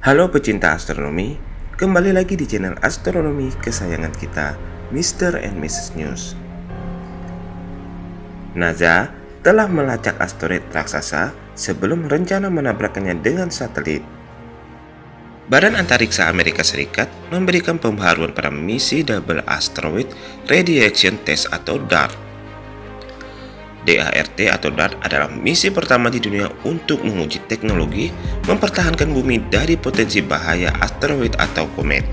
Halo pecinta astronomi, kembali lagi di channel astronomi kesayangan kita, Mr. and Mrs. News. NASA telah melacak asteroid raksasa sebelum rencana menabrakkannya dengan satelit. Badan Antariksa Amerika Serikat memberikan pembaharuan pada misi Double Asteroid Radiation Test atau DART DART atau DART adalah misi pertama di dunia untuk menguji teknologi mempertahankan bumi dari potensi bahaya asteroid atau komet.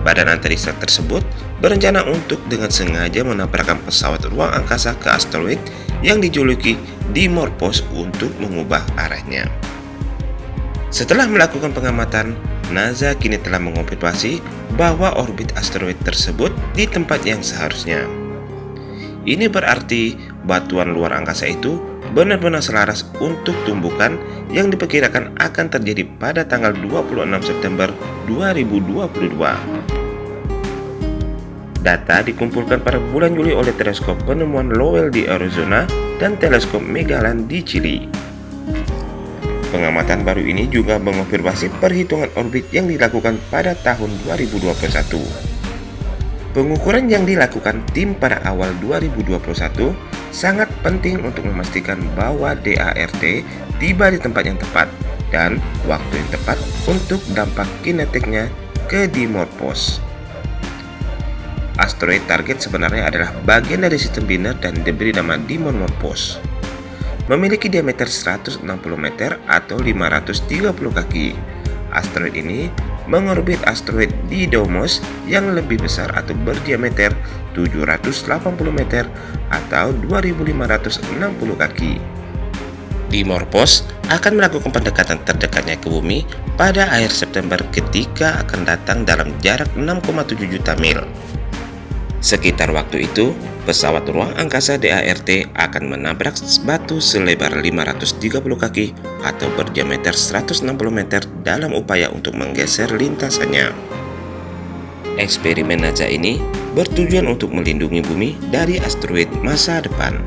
Badan antariksa tersebut berencana untuk dengan sengaja menabrakkan pesawat ruang angkasa ke asteroid yang dijuluki Dimorphos untuk mengubah arahnya. Setelah melakukan pengamatan, NASA kini telah mengonfirmasi bahwa orbit asteroid tersebut di tempat yang seharusnya. Ini berarti batuan luar angkasa itu benar-benar selaras untuk tumbukan yang diperkirakan akan terjadi pada tanggal 26 September 2022. Data dikumpulkan pada bulan Juli oleh teleskop penemuan Lowell di Arizona dan teleskop Magellan di Chili. Pengamatan baru ini juga mengonfirmasi perhitungan orbit yang dilakukan pada tahun 2021. Pengukuran yang dilakukan tim pada awal 2021 sangat penting untuk memastikan bahwa DART tiba di tempat yang tepat dan waktu yang tepat untuk dampak kinetiknya ke Dimorphos. Asteroid target sebenarnya adalah bagian dari sistem biner dan diberi nama Dimorphos. Memiliki diameter 160 meter atau 530 kaki. Asteroid ini mengorbit asteroid Didymos yang lebih besar atau berdiameter 780 meter atau 2560 kaki. Dimorphos akan melakukan pendekatan terdekatnya ke bumi pada akhir September ketika akan datang dalam jarak 6,7 juta mil. Sekitar waktu itu, pesawat ruang angkasa DART akan menabrak batu selebar 530 kaki atau berdiameter 160 meter dalam upaya untuk menggeser lintasannya. Eksperimen NASA ini bertujuan untuk melindungi bumi dari asteroid masa depan.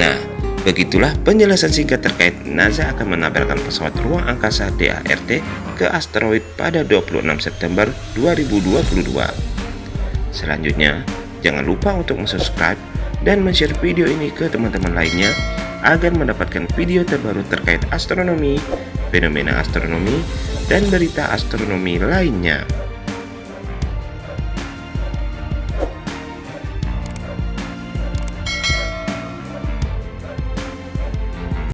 Nah, begitulah penjelasan singkat terkait NASA akan menabrakkan pesawat ruang angkasa DART ke asteroid pada 26 September 2022. Selanjutnya, Jangan lupa untuk subscribe dan share video ini ke teman-teman lainnya agar mendapatkan video terbaru terkait astronomi, fenomena astronomi, dan berita astronomi lainnya.